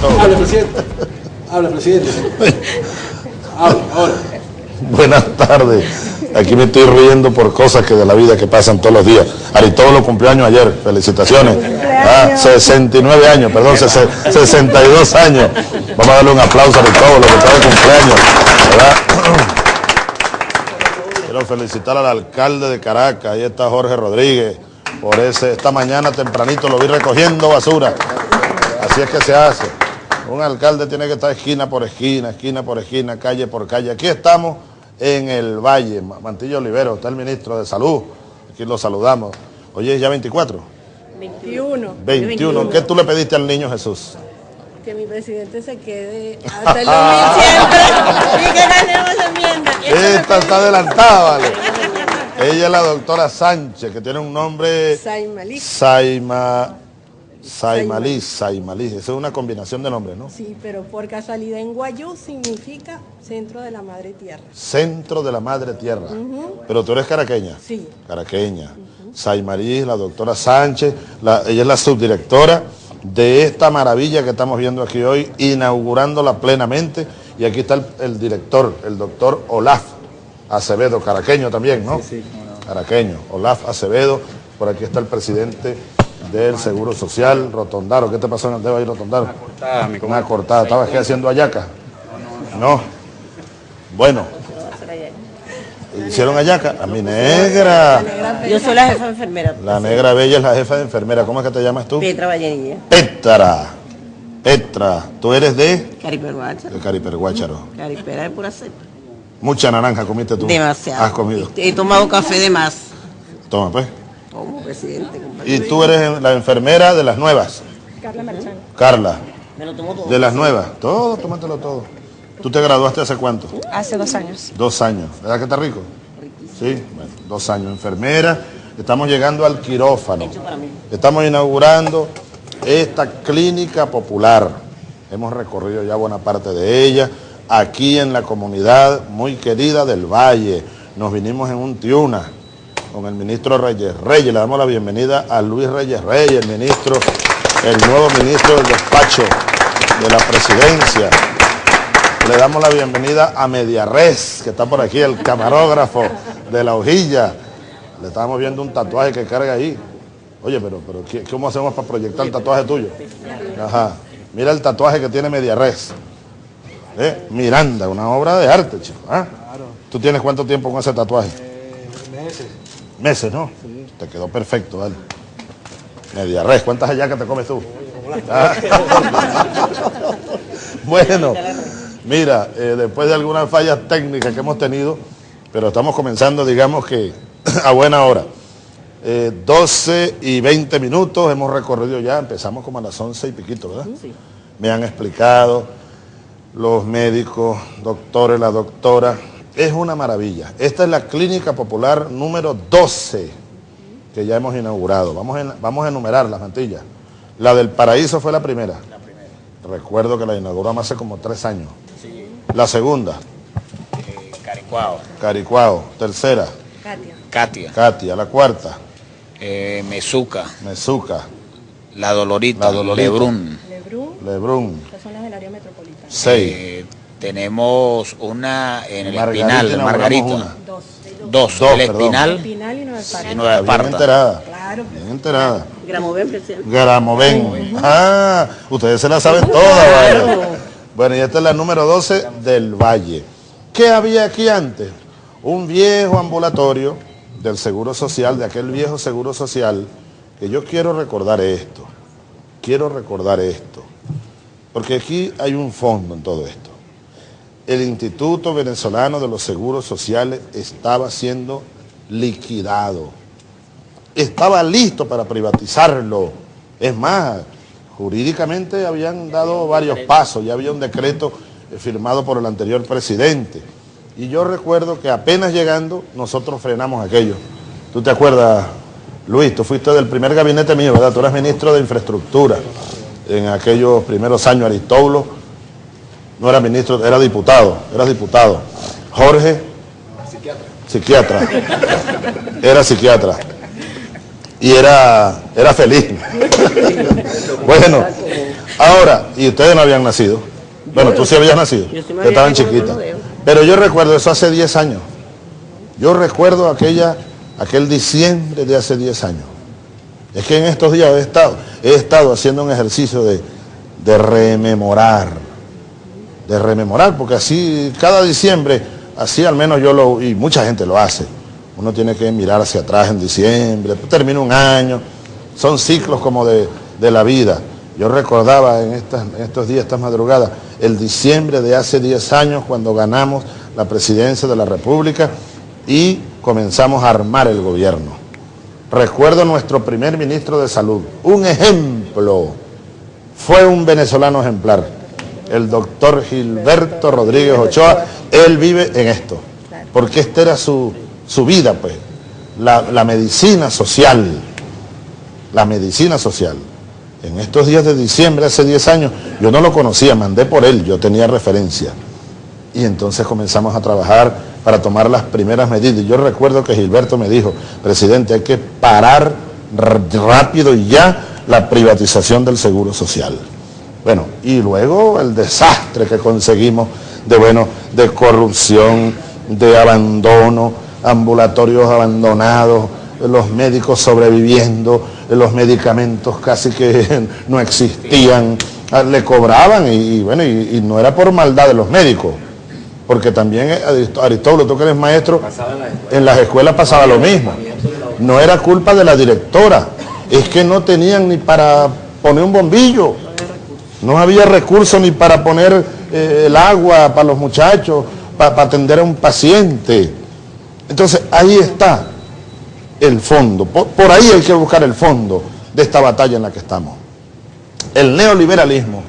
todo. Habla, presidente. Habla, presidente. Habla, ahora. Buenas tardes. Aquí me estoy riendo por cosas que de la vida que pasan todos los días. Aristóbulo cumplió años ayer. Felicitaciones. Ah, 69 años, perdón, 62 años. Vamos a darle un aplauso a Aristóbulo que está de cumpleaños. ¿verdad? Quiero felicitar al alcalde de Caracas. Ahí está Jorge Rodríguez. Por ese, esta mañana tempranito lo vi recogiendo basura. Así es que se hace. Un alcalde tiene que estar esquina por esquina, esquina por esquina, calle por calle. Aquí estamos en el Valle, Mantillo Olivero, está el ministro de Salud. Aquí lo saludamos. Oye, ¿ya 24? 21. 21. ¿Qué tú le pediste al niño Jesús? Que mi presidente se quede hasta el 2007 y que ganemos la enmienda. Esta está adelantada, vale. Ella es la doctora Sánchez, que tiene un nombre... Saimalí. Saima... Saimalí, Saimalí. Esa es una combinación de nombres, ¿no? Sí, pero por casualidad en Guayú significa Centro de la Madre Tierra. Centro de la Madre Tierra. Pero tú eres caraqueña. Sí. Caraqueña. Saimalí, la doctora Sánchez, la- ella es la subdirectora de esta maravilla que estamos viendo aquí hoy, inaugurándola plenamente. Y aquí está el, el director, el doctor Olaf Acevedo, caraqueño también, ¿no? Sí, Caraqueño, Olaf Acevedo. Por aquí está el presidente del Seguro Social, Rotondaro. ¿Qué te pasó en el dedo ahí, Rotondaro? Una cortada, mi Una cortada. ¿Estabas aquí haciendo ayaca? No. Bueno. ¿Hicieron ayaca? A mi negra. Yo soy la jefa de enfermera. La negra bella es la jefa de enfermera. ¿Cómo es que te llamas tú? Petra Vallenilla. Petra. Petra. ¿Tú eres de? Cariperguacha. De Cariperguácharo. Caripera de pura cepa. Mucha naranja comiste tú. Demasiado. Has comido. He tomado café de más. Toma, pues. Como presidente, compadre. Y tú eres la enfermera de las nuevas. Carla Marchán. Carla. Me lo tomo todo. De las nuevas. Todo, tómatelo todo. ¿Tú te graduaste hace cuánto? Hace dos años. Dos años. ¿Verdad que está rico? Sí, bueno, dos años. Enfermera. Estamos llegando al quirófano. Hecho para mí. Estamos inaugurando esta clínica popular. Hemos recorrido ya buena parte de ella, aquí en la comunidad muy querida del Valle. Nos vinimos en un Tiuna con el ministro Reyes Reyes. Le damos la bienvenida a Luis Reyes Reyes, el ministro, el nuevo ministro del despacho de la presidencia. Le damos la bienvenida a Mediarres, que está por aquí, el camarógrafo de la hojilla. Le estamos viendo un tatuaje que carga ahí. Oye, pero, pero ¿qué- ¿cómo hacemos para proyectar el tatuaje tuyo? Ajá. Mira el tatuaje que tiene Mediarres. ¿Eh? Miranda, una obra de arte, chico. ¿ah? ¿Tú tienes cuánto tiempo con ese tatuaje? Meses. Meses, ¿no? Te quedó perfecto, dale. Mediarres, ¿cuántas hallacas te comes tú? Ah. bueno, mira, eh, después de algunas fallas técnicas que hemos tenido, pero estamos comenzando, digamos que a buena hora. Eh, 12 y 20 minutos hemos recorrido ya, empezamos como a las 11 y piquito, ¿verdad? Me han explicado los médicos, doctores, la doctora. Es una maravilla. Esta es la clínica popular número 12 que ya hemos inaugurado. Vamos a, vamos a enumerar las mantillas. La del Paraíso fue la primera. Recuerdo que la inauguramos hace como tres años. La segunda, Caricuao, Caricuao. Tercera, Katia. Katia, Katia. La cuarta, eh, Mezuca, Mezuca. La Dolorita, La Dolorita. Lebrun. Lebrun, Lebrun. que son las del área metropolitana. Seis. Eh, tenemos una en el Margarita, Espinal, Margarita. una. Dos. Dos, Dos, el perdón. Espinal Pinal y Nueva y Esparta. Bien enterada. Claro. Bien enterada. Gramoven, presidente. Garamoven. Ah, ustedes se la saben todas. Bueno, y esta es la número 12 del Valle. ¿Qué había aquí antes? Un viejo ambulatorio del Seguro Social, de aquel viejo Seguro Social, que yo quiero recordar esto. Quiero recordar esto. Porque aquí hay un fondo en todo esto. El Instituto Venezolano de los Seguros Sociales estaba siendo liquidado estaba listo para privatizarlo. Es más, jurídicamente habían dado varios pasos, ya había un decreto eh, firmado por el anterior presidente. Y yo recuerdo que apenas llegando, nosotros frenamos aquello. ¿Tú te acuerdas, Luis? Tú fuiste del primer gabinete mío, ¿verdad? Tú eras ministro de Infraestructura en aquellos primeros años, Aristóbulo. No era ministro, era diputado, eras diputado. Jorge, psiquiatra. Era psiquiatra y era, era feliz. bueno, Ahora, y ustedes no habían nacido. Bueno, tú sí habías nacido. Yo sí me que estaban chiquitas. Pero yo recuerdo eso hace 10 años. Yo recuerdo aquella, aquel diciembre de hace 10 años. Es que en estos días he estado, he estado haciendo un ejercicio de, de rememorar. De rememorar, porque así cada diciembre, así al menos yo lo, y mucha gente lo hace. Uno tiene que mirar hacia atrás en diciembre, termina un año. Son ciclos como de, de la vida. Yo recordaba en, estas- en estos días, estas madrugadas, el diciembre de hace 10 años cuando ganamos la presidencia de la República y comenzamos a armar el gobierno. Recuerdo nuestro primer ministro de salud, un ejemplo, fue un venezolano ejemplar, el doctor Gilberto Rodríguez Ochoa, él vive en esto, porque esta era su, su vida, pues, la, la medicina social, la medicina social. En estos días de diciembre, hace 10 años, yo no lo conocía, mandé por él, yo tenía referencia. Y entonces comenzamos a trabajar para tomar las primeras medidas. Y Yo recuerdo que Gilberto me dijo, presidente, hay que parar rápido y ya la privatización del seguro social. Bueno, y luego el desastre que conseguimos de, bueno, de corrupción, de abandono, ambulatorios abandonados, los médicos sobreviviendo, los medicamentos casi que no existían, ah, le cobraban y, y bueno, y, y no era por maldad de los médicos, porque también eh, Arist- Aristóbulo, tú que eres maestro, en las escuelas pasaba lo mismo. No era culpa de la directora, es que no tenían ni para poner un bombillo, no había recursos ni para poner eh, el agua para los muchachos, para atender a un paciente. Entonces ahí está el fondo, por, por ahí hay que buscar el fondo de esta batalla en la que estamos. El neoliberalismo,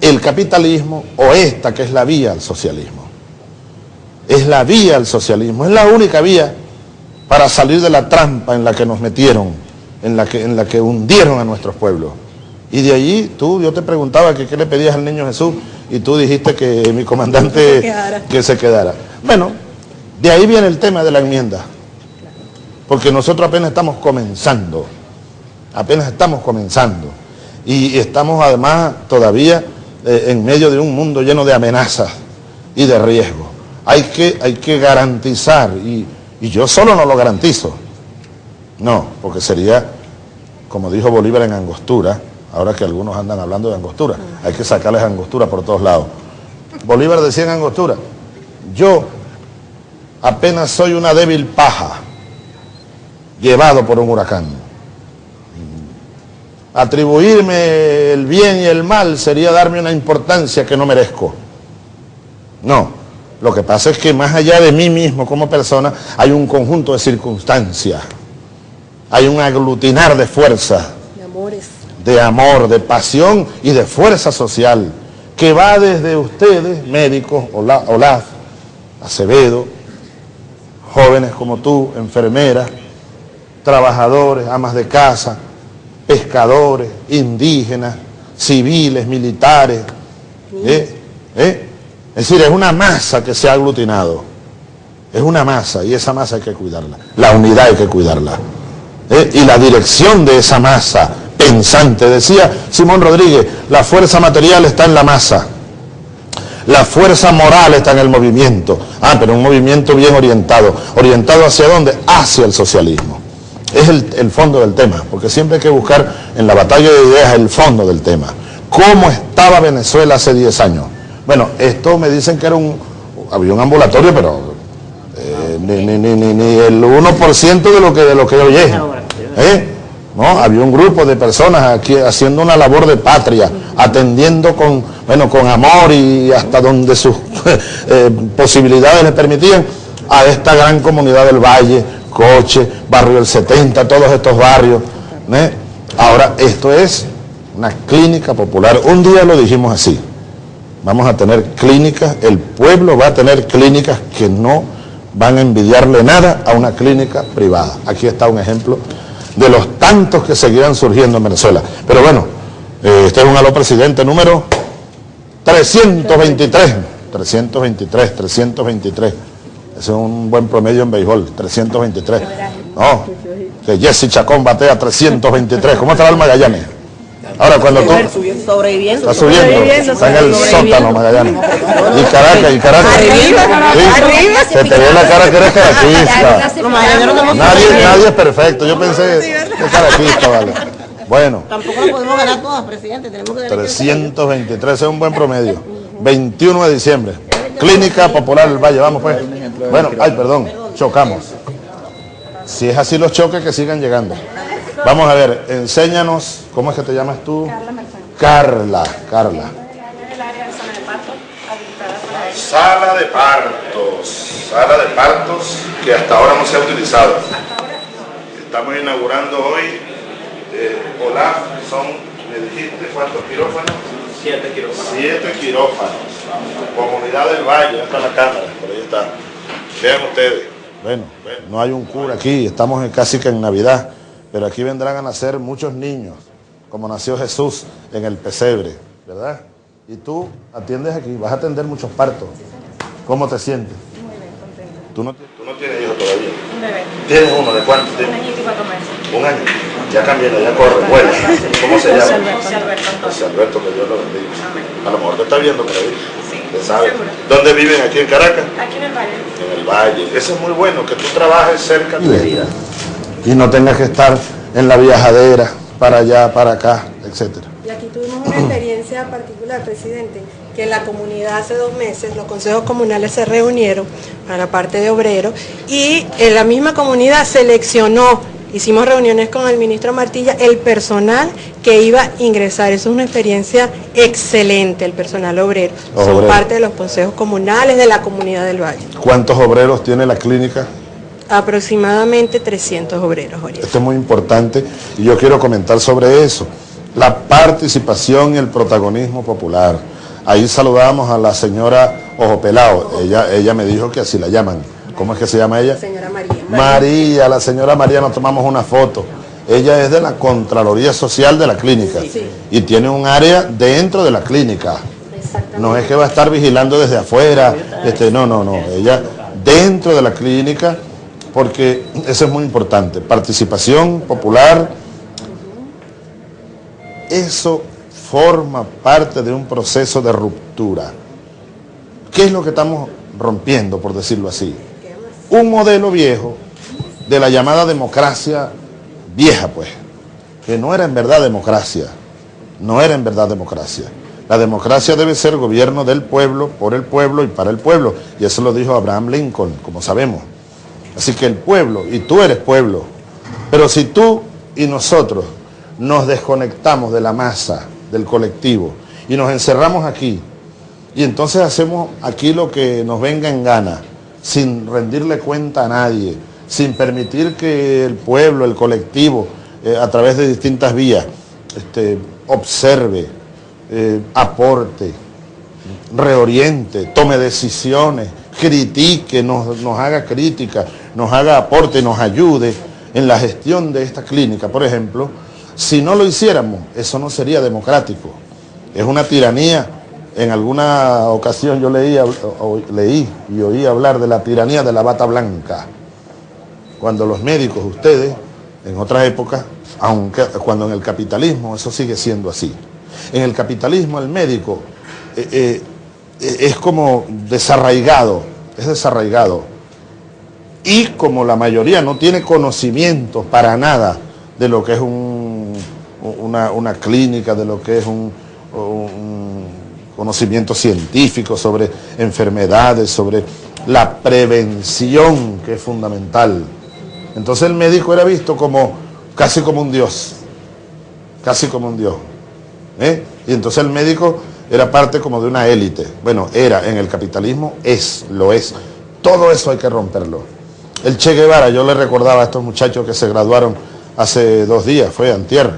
el capitalismo o esta que es la vía al socialismo. Es la vía al socialismo, es la única vía para salir de la trampa en la que nos metieron, en la que, en la que hundieron a nuestros pueblos. Y de allí, tú, yo te preguntaba que qué le pedías al niño Jesús y tú dijiste que mi comandante se que se quedara. Bueno, de ahí viene el tema de la enmienda, porque nosotros apenas estamos comenzando, apenas estamos comenzando. Y estamos además todavía eh, en medio de un mundo lleno de amenazas y de riesgos. Hay que, hay que garantizar y, y yo solo no lo garantizo, no, porque sería, como dijo Bolívar en Angostura, ahora que algunos andan hablando de Angostura, hay que sacarles Angostura por todos lados. Bolívar decía en Angostura, yo apenas soy una débil paja llevado por un huracán. Atribuirme el bien y el mal sería darme una importancia que no merezco. No, lo que pasa es que más allá de mí mismo como persona hay un conjunto de circunstancias, hay un aglutinar de fuerzas. De amor, de pasión y de fuerza social, que va desde ustedes, médicos, Ola- Olaf, Acevedo, jóvenes como tú, enfermeras, trabajadores, amas de casa, pescadores, indígenas, civiles, militares. ¿eh? ¿eh? Es decir, es una masa que se ha aglutinado. Es una masa y esa masa hay que cuidarla. La unidad hay que cuidarla. ¿eh? y la dirección de esa masa pensante. Decía Simón Rodríguez, la fuerza material está en la masa, la fuerza moral está en el movimiento. Ah, pero un movimiento bien orientado. ¿Orientado hacia dónde? Hacia el socialismo. Es el, el fondo del tema, porque siempre hay que buscar en la batalla de ideas el fondo del tema. ¿Cómo estaba Venezuela hace 10 años? Bueno, esto me dicen que era un, había un ambulatorio, pero eh, ni, ni, ni, ni, el 1% de lo que de lo que hoy es. ¿eh? ¿No? Había un grupo de personas aquí haciendo una labor de patria, atendiendo con, bueno, con amor y hasta donde sus eh, posibilidades le permitían a esta gran comunidad del Valle, Coche, Barrio del 70, todos estos barrios. ¿eh? Ahora, esto es una clínica popular. Un día lo dijimos así. Vamos a tener clínicas, el pueblo va a tener clínicas que no van a envidiarle nada a una clínica privada. Aquí está un ejemplo de los tantos que seguirán surgiendo en Venezuela. Pero bueno, eh, este es un aló presidente número 323. 323, 323. Ese es un buen promedio en béisbol, 323. No, que Jesse Chacón batea 323. ¿Cómo está el Magallanes? Ahora, cuando tú Sobreviviendo. estás subiendo, está en el sótano, Magallanes. Y Caracas, y Caracas. Sí, Se te ve la cara que eres caraquista. Nadie, nadie es perfecto. Yo pensé que es caraquista, vale. Bueno, Tampoco lo podemos ganar todas, presidente. Tenemos que ganar 323 ese es un buen promedio. 21 de diciembre. Clínica Popular del Valle, vamos pues. Bueno, ay, perdón, chocamos. Si es así los choques, que sigan llegando. Vamos a ver, enséñanos, ¿cómo es que te llamas tú? Carla, Carla. Sala de partos, sala de partos que hasta ahora no se ha utilizado. Estamos inaugurando hoy, eh, Olaf, son, me dijiste, ¿cuántos quirófanos? Siete quirófanos. Siete quirófanos. Comunidad del Valle, está la cámara, por ahí está. Vean ustedes. Bueno, no hay un cura aquí, estamos en- casi que en Navidad, pero aquí vendrán a nacer muchos niños, como nació Jesús en el pesebre, ¿verdad? Y tú atiendes aquí, vas a atender muchos partos. ¿Cómo te sientes? Muy bien, contenta. ¿Tú no, tú no tienes hijos todavía? Un bebé, ¿Tienes uno? ¿De cuánto? un añito y cuatro meses. Un año. Ya cambió, ya corre, vuela. ¿Cómo se llama? José Alberto José. Alberto, que Dios lo bendiga. Amén. A lo mejor te está viendo por ahí. Sí, seguro. ¿Dónde viven? ¿Aquí en Caracas? Aquí en el valle. En el valle. Eso es muy bueno, que tú trabajes cerca de Y no tengas que estar en la viajadera, para allá, para acá, etcétera. Y aquí tuvimos una experiencia particular, presidente, que en la comunidad hace dos meses los consejos comunales se reunieron para la parte de obreros y en la misma comunidad seleccionó, hicimos reuniones con el ministro Martilla, el personal que iba a ingresar. Eso es una experiencia excelente, el personal obrero. Los Son obreros. parte de los consejos comunales de la comunidad del Valle. ¿Cuántos obreros tiene la clínica? Aproximadamente 300 obreros ahorita. Esto es muy importante y yo quiero comentar sobre eso. La participación y el protagonismo popular. Ahí saludamos a la señora Ojo Pelao. Ella, ella me dijo que así la llaman. ¿Cómo es que se llama ella? Señora María. María, la señora María, nos tomamos una foto. Ella es de la Contraloría Social de la clínica y tiene un área dentro de la clínica. No es que va a estar vigilando desde afuera, este, no, no, no. Ella dentro de la clínica, porque eso es muy importante. Participación popular, eso forma parte de un proceso de ruptura. ¿Qué es lo que estamos rompiendo, por decirlo así? Un modelo viejo de la llamada democracia vieja, pues, que no era en verdad democracia, no era en verdad democracia. La democracia debe ser gobierno del pueblo, por el pueblo y para el pueblo. Y eso lo dijo Abraham Lincoln, como sabemos. Así que el pueblo, y tú eres pueblo, pero si tú y nosotros nos desconectamos de la masa, del colectivo, y nos encerramos aquí, y entonces hacemos aquí lo que nos venga en gana, sin rendirle cuenta a nadie, sin permitir que el pueblo, el colectivo, eh, a través de distintas vías, este, observe, eh, aporte, reoriente, tome decisiones, critique, nos, haga crítica, nos haga aporte, nos ayude en la gestión de esta clínica, por ejemplo, si no lo hiciéramos, eso no sería democrático. Es una tiranía. En alguna ocasión yo leí, leí y oí hablar de la tiranía de la bata blanca. Cuando los médicos, ustedes, en otras épocas, aunque cuando en el capitalismo eso sigue siendo así. En el capitalismo el médico eh, eh, es como desarraigado, es desarraigado. Y como la mayoría no tiene conocimiento para nada de lo que es un- una, una clínica, de lo que es un, un conocimiento científico sobre enfermedades, sobre la prevención, que es fundamental. Entonces el médico era visto como casi como un dios, casi como un dios. ¿eh? Y entonces el médico era parte como de una élite. Bueno, era en el capitalismo, es, lo es. Todo eso hay que romperlo. El Che Guevara, yo le recordaba a estos muchachos que se graduaron hace dos días, fue antier,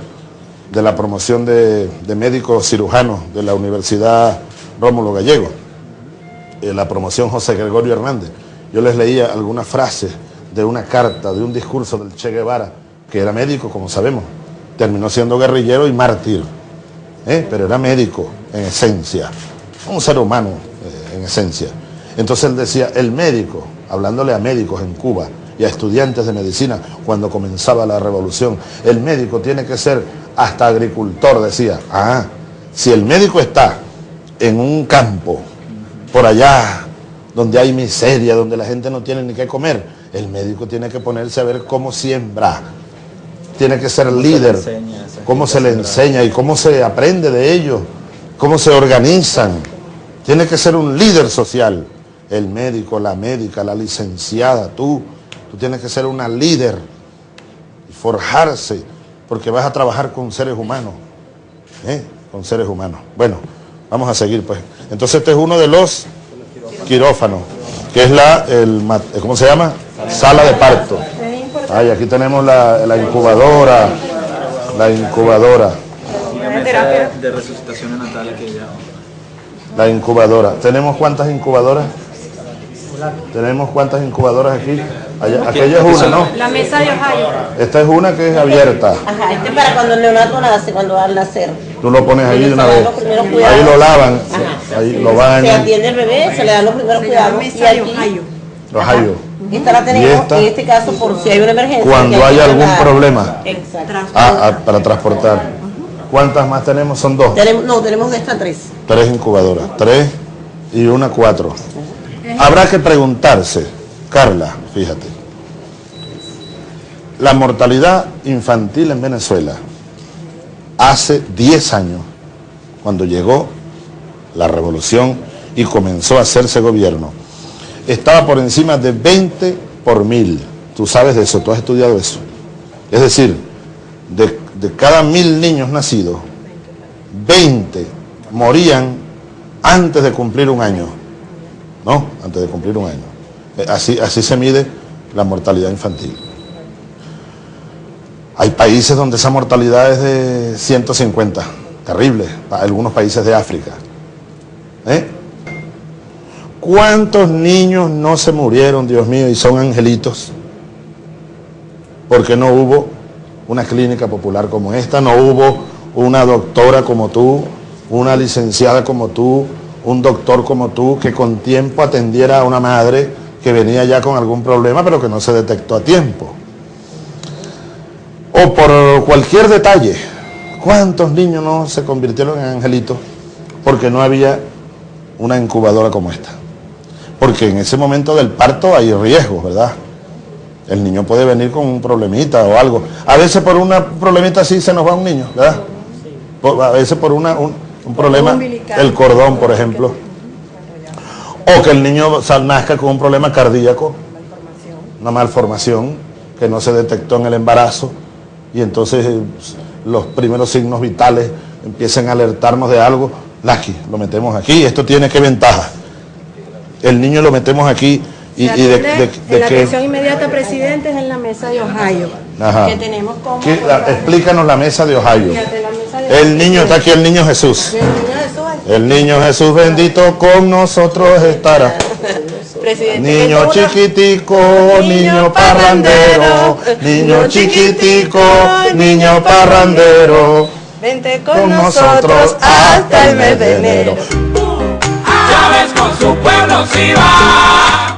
de la promoción de, de médicos cirujanos de la Universidad Rómulo Gallego, la promoción José Gregorio Hernández. Yo les leía algunas frases de una carta, de un discurso del Che Guevara, que era médico, como sabemos, terminó siendo guerrillero y mártir, ¿eh? pero era médico en esencia, un ser humano eh, en esencia. Entonces él decía, el médico, hablándole a médicos en Cuba y a estudiantes de medicina cuando comenzaba la revolución, el médico tiene que ser hasta agricultor decía, ah, si el médico está en un campo, por allá, donde hay miseria, donde la gente no tiene ni qué comer, el médico tiene que ponerse a ver cómo siembra, tiene que ser líder, cómo se le enseña y cómo se aprende de ellos, cómo se organizan. Tiene que ser un líder social. El médico, la médica, la licenciada, tú, tú tienes que ser una líder y forjarse, porque vas a trabajar con seres humanos, ¿eh? con seres humanos. Bueno, vamos a seguir pues. Entonces este es uno de los quirófanos, que es la, el, ¿cómo se llama? Sala de parto. Ay, aquí tenemos la, la incubadora, la incubadora, Terapia. de resucitación natal que ya... la incubadora. ¿Tenemos cuántas incubadoras? ¿Tenemos cuántas incubadoras aquí? Allá- aquella es una, ¿no? La mesa de Ohio. Esta es una que es abierta. Ajá, este es para cuando el neonato nace, cuando va a nacer. Tú lo pones ahí de una Se vez. Ahí lo lavan, Ajá. ahí lo Se bañan. atiende el bebé, se le dan los primeros Se cuidados. Y mesa de aquí, Ohio. Los hallo. Esta la tenemos, Y esta, en este caso, por si hay una emergencia. Cuando que hay hay que algún problema. Exacto. Ah, ah, para transportar. ¿Cuántas más tenemos? Son dos. Tenemos, no, tenemos de estas tres. Tres incubadoras. Tres y una cuatro. Habrá que preguntarse, Carla, fíjate. La mortalidad infantil en Venezuela hace 10 años, cuando llegó la revolución y comenzó a hacerse gobierno, estaba por encima de 20 por mil. Tú sabes de eso, tú has estudiado eso. Es decir, de, de cada mil niños nacidos, 20 morían antes de cumplir un año. ¿No? Antes de cumplir un año. Eh, Así, así se mide la mortalidad infantil. Hay países donde esa mortalidad es de 150, terrible, algunos países de África. ¿Eh? ¿Cuántos niños no se murieron, Dios mío, y son angelitos? Porque no hubo una clínica popular como esta, no hubo una doctora como tú, una licenciada como tú, un doctor como tú, que con tiempo atendiera a una madre que venía ya con algún problema, pero que no se detectó a tiempo. O por cualquier detalle. ¿Cuántos niños no se convirtieron en angelitos porque no había una incubadora como esta? Porque en ese momento del parto hay riesgos, ¿verdad? El niño puede venir con un problemita o algo. A veces por una problemita así se nos va un niño, ¿verdad? Por- A veces por una, un, un problema, el cordón, por ejemplo. O que el niño nazca con un problema cardíaco, una malformación que no se detectó en el embarazo y entonces eh, los primeros signos vitales empiezan a alertarnos de algo. Laki, lo metemos aquí, esto tiene qué ventaja. El niño lo metemos aquí y, de, de- de la atención inmediata presidente es en la mesa de Ohio. Ajá. Que tenemos como... ¿Qué- la- explícanos la mesa de Ohio. El niño, está aquí el niño Jesús. El niño Jesús, bendito con nosotros estará. presidente. Niño chiquitico, niño parrandero, niño chiquitico, niño parrandero, Vente con, con nosotros hasta el mes de enero. Chávez con su pueblo sí va.